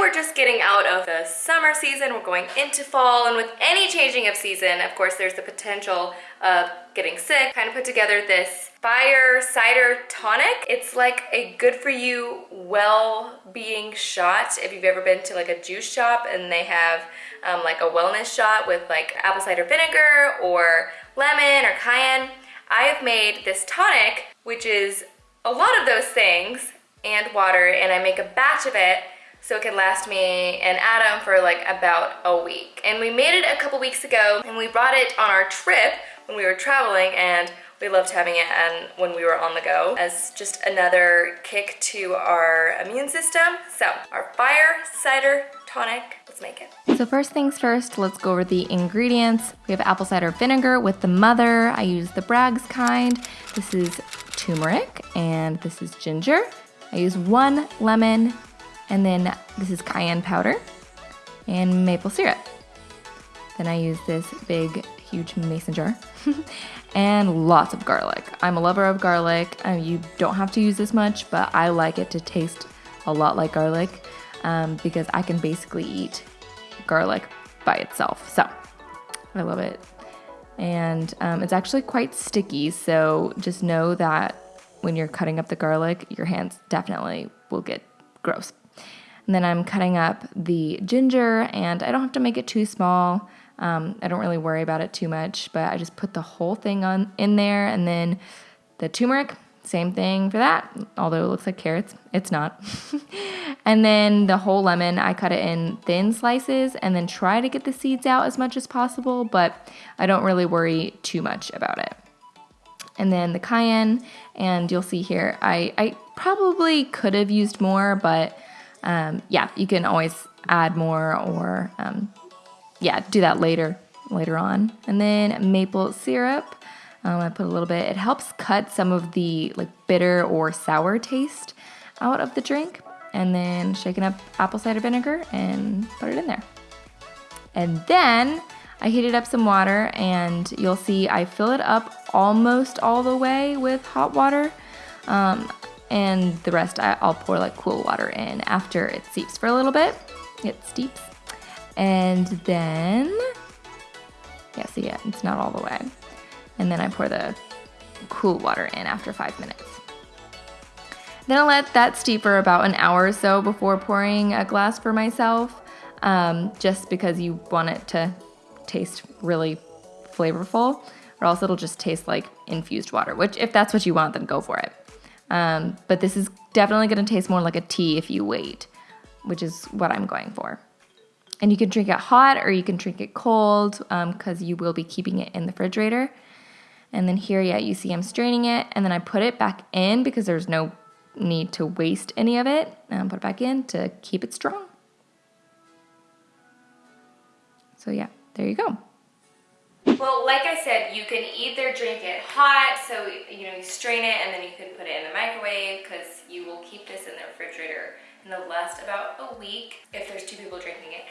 we're just getting out of the summer season, we're going into fall, and with any changing of season, of course, there's the potential of getting sick. Kind of put together this fire cider tonic. It's like a good for you well-being shot. If you've ever been to like a juice shop and they have um, like a wellness shot with like apple cider vinegar or lemon or cayenne, I have made this tonic, which is a lot of those things and water, and I make a batch of it so it can last me and Adam for like about a week. And we made it a couple weeks ago and we brought it on our trip when we were traveling and we loved having it and when we were on the go as just another kick to our immune system. So our fire cider tonic, let's make it. So first things first, let's go over the ingredients. We have apple cider vinegar with the mother. I use the Bragg's kind. This is turmeric and this is ginger. I use one lemon and then this is cayenne powder and maple syrup. Then I use this big, huge mason jar and lots of garlic. I'm a lover of garlic. Um, you don't have to use this much, but I like it to taste a lot like garlic um, because I can basically eat garlic by itself. So I love it. And um, it's actually quite sticky, so just know that when you're cutting up the garlic, your hands definitely will get gross. And then I'm cutting up the ginger, and I don't have to make it too small. Um, I don't really worry about it too much, but I just put the whole thing on in there, and then the turmeric, same thing for that. Although it looks like carrots, it's not. and then the whole lemon, I cut it in thin slices, and then try to get the seeds out as much as possible, but I don't really worry too much about it. And then the cayenne, and you'll see here, I, I probably could have used more, but um, yeah, you can always add more or um, yeah, do that later later on. And then maple syrup. Um, I put a little bit. It helps cut some of the like bitter or sour taste out of the drink. And then shaking up apple cider vinegar and put it in there. And then I heated up some water and you'll see I fill it up almost all the way with hot water. Um, and the rest I, will pour like cool water in after it steeps for a little bit. It steeps. And then, yeah, see, yeah, it's not all the way. And then I pour the cool water in after five minutes. Then I'll let that steep for about an hour or so before pouring a glass for myself, um, just because you want it to taste really flavorful, or else it'll just taste like infused water, which if that's what you want, then go for it. Um, but this is definitely going to taste more like a tea if you wait, which is what I'm going for. And you can drink it hot or you can drink it cold because um, you will be keeping it in the refrigerator. And then here, yeah, you see I'm straining it and then I put it back in because there's no need to waste any of it. And put it back in to keep it strong. So yeah, there you go. Well, like I said, you can either drink it hot, so you know you strain it and then you can put it in the microwave because you will keep this in the refrigerator and they'll last about a week if there's two people drinking it.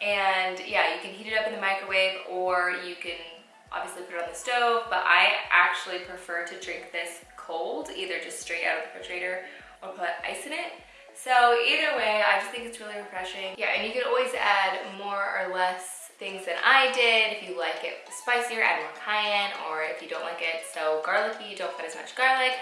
And yeah, you can heat it up in the microwave or you can obviously put it on the stove, but I actually prefer to drink this cold, either just straight out of the refrigerator or put ice in it. So either way, I just think it's really refreshing. Yeah, and you can always add more or less things than I did. If you like it spicier, add more cayenne, or if you don't like it so garlicky, don't put as much garlic.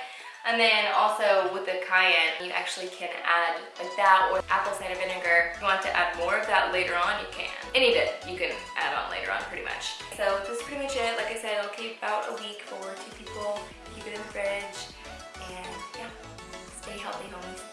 And then also with the cayenne, you actually can add like that or apple cider vinegar. If you want to add more of that later on, you can. Any bit you can add on later on pretty much. So this is pretty much it. Like I said, it'll keep about a week for two people. Keep it in the fridge and yeah, stay healthy homies.